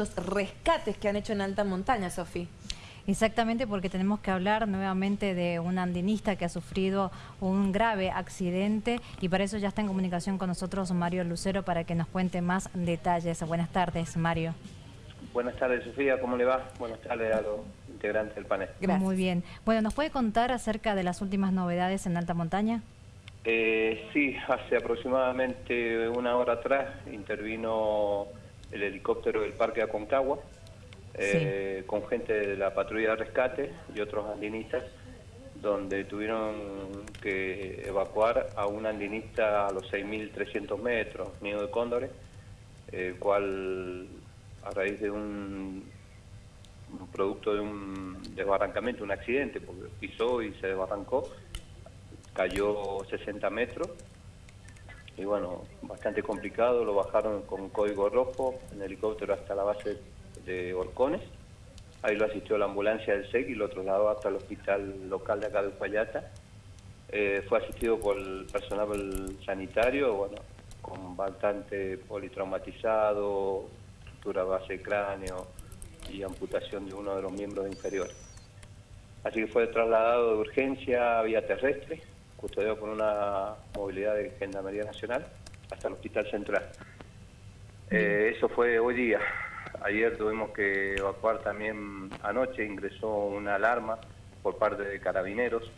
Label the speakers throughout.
Speaker 1: los rescates que han hecho en alta montaña, Sofía.
Speaker 2: Exactamente, porque tenemos que hablar nuevamente de un andinista que ha sufrido un grave accidente y para eso ya está en comunicación con nosotros Mario Lucero para que nos cuente más detalles. Buenas tardes, Mario.
Speaker 3: Buenas tardes, Sofía, ¿cómo le va? Buenas tardes a los integrantes del panel.
Speaker 2: Muy bien. Bueno, ¿nos puede contar acerca de las últimas novedades en alta montaña?
Speaker 3: Eh, sí, hace aproximadamente una hora atrás intervino el helicóptero del Parque Aconcagua, eh, con gente de la patrulla de rescate y otros andinistas, donde tuvieron que evacuar a un andinista a los 6.300 metros, nido de cóndores, el cual a raíz de un, producto de un desbarrancamiento, un accidente, porque pisó y se desbarrancó, cayó 60 metros y bueno, bastante complicado, lo bajaron con código rojo en helicóptero hasta la base de Orcones, ahí lo asistió la ambulancia del SEC y lo trasladó hasta el hospital local de acá de Uspallata, eh, fue asistido por el personal sanitario, bueno, con bastante politraumatizado, fractura base de cráneo y amputación de uno de los miembros inferiores. Así que fue trasladado de urgencia vía terrestre, custodiado por una movilidad de Gendarmería Nacional hasta el Hospital Central. Eh, eso fue hoy día. Ayer tuvimos que evacuar también, anoche ingresó una alarma por parte de carabineros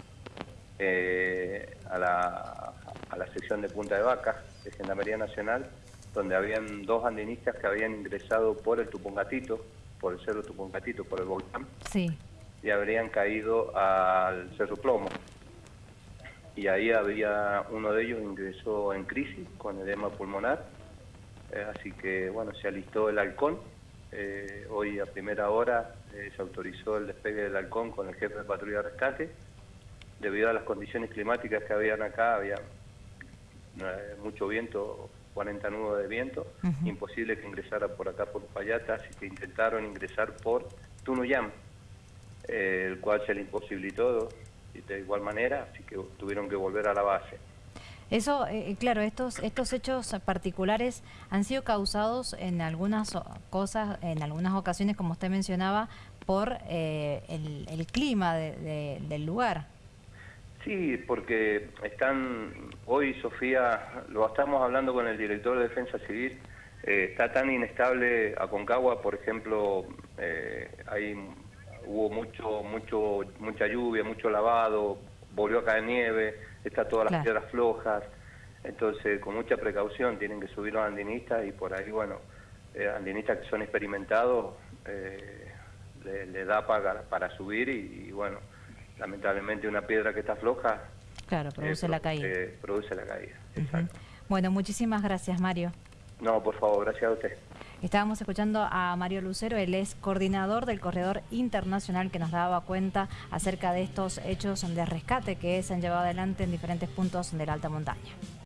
Speaker 3: eh, a, la, a la sección de Punta de Vaca de Gendarmería Nacional, donde habían dos andinistas que habían ingresado por el Tupungatito, por el Cerro Tupungatito, por el volcán, sí. y habrían caído al Cerro Plomo y ahí había uno de ellos ingresó en crisis con edema pulmonar, eh, así que bueno, se alistó el halcón, eh, hoy a primera hora eh, se autorizó el despegue del halcón con el jefe de patrulla de rescate, debido a las condiciones climáticas que habían acá, había mucho viento, 40 nudos de viento, imposible que ingresara por acá por Payata, así que intentaron ingresar por Tunuyam, el cual se le imposibilitó de igual manera, así que tuvieron que volver a la base.
Speaker 2: Eso, eh, eh, claro, estos, estos hechos particulares han sido causados en algunas cosas, en algunas ocasiones, como usted mencionaba, por eh, el, clima del lugar.
Speaker 3: Sí, porque están, hoy Sofía, lo estamos hablando con el director de Defensa Civil, está tan inestable Aconcagua, por ejemplo, hay hubo mucho, mucho, mucha lluvia, mucho lavado, volvió a caer nieve, está todas las piedras flojas, entonces con mucha precaución tienen que subir los andinistas y por ahí, bueno, eh, andinistas que son experimentados eh, le, da para, para subir y, bueno, lamentablemente una piedra que está floja...
Speaker 2: Claro, produce la caída.
Speaker 3: produce la caída,
Speaker 2: Bueno, muchísimas gracias Mario.
Speaker 3: No, por favor, gracias a usted.
Speaker 2: Estábamos escuchando a Mario Lucero, él es coordinador del Corredor Internacional que nos daba cuenta acerca de estos hechos de rescate que se han llevado adelante en diferentes puntos de la alta montaña.